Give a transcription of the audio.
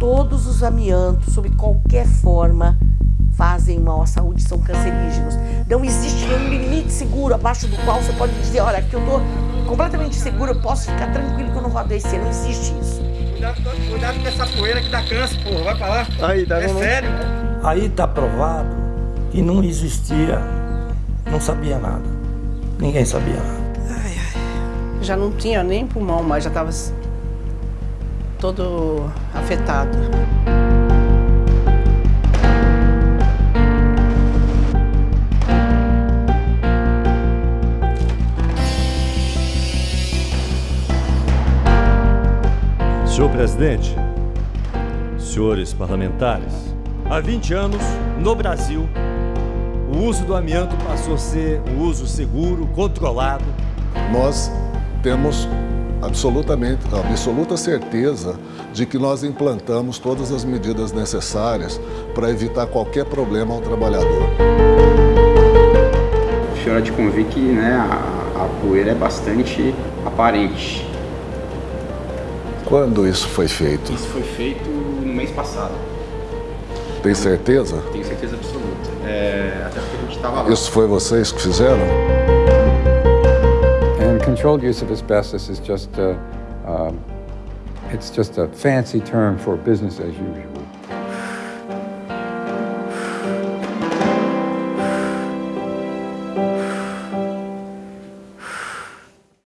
todos os amiantos, sob qualquer forma, fazem mal à saúde, são cancerígenos. Não existe nenhum limite seguro abaixo do qual você pode dizer, olha, aqui eu estou completamente seguro, eu posso ficar tranquilo que eu não vou adoecer. Não existe isso. Cuidado, cuidado com essa poeira que dá câncer, porra. Vai pra lá. Aí, tá é vendo? sério. Aí está provado que não existia, não sabia nada. Ninguém sabia nada. Já não tinha nem pulmão mais, já estava todo afetado. Senhor presidente, senhores parlamentares, há 20 anos, no Brasil, o uso do amianto passou a ser um uso seguro, controlado. Nós temos absolutamente, absoluta certeza de que nós implantamos todas as medidas necessárias para evitar qualquer problema ao trabalhador. O senhor há de convir que né, a, a poeira é bastante aparente. Quando isso foi feito? Isso foi feito no mês passado. Tem certeza? Tenho certeza absoluta. É, até porque a gente estava lá. Isso foi vocês que fizeram? Controlled use of asbestos is just a, um, it's just a fancy term for business as usual.